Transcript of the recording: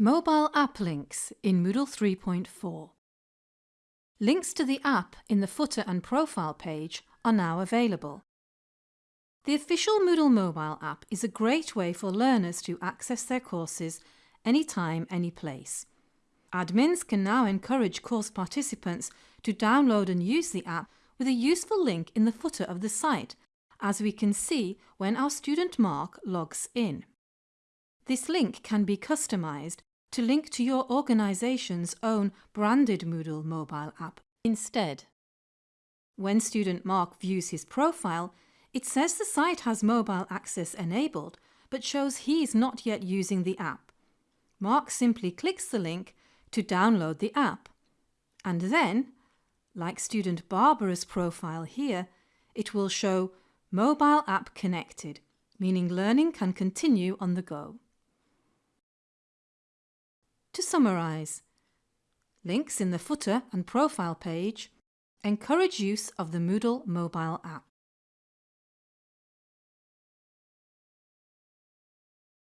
Mobile app links in Moodle 3.4. Links to the app in the footer and profile page are now available. The official Moodle mobile app is a great way for learners to access their courses anytime, any place. Admins can now encourage course participants to download and use the app with a useful link in the footer of the site, as we can see when our student Mark logs in. This link can be customised to link to your organisation's own branded Moodle mobile app instead. When student Mark views his profile, it says the site has mobile access enabled, but shows he's not yet using the app. Mark simply clicks the link to download the app. And then, like student Barbara's profile here, it will show Mobile App Connected, meaning learning can continue on the go. To summarise, links in the footer and profile page encourage use of the Moodle mobile app.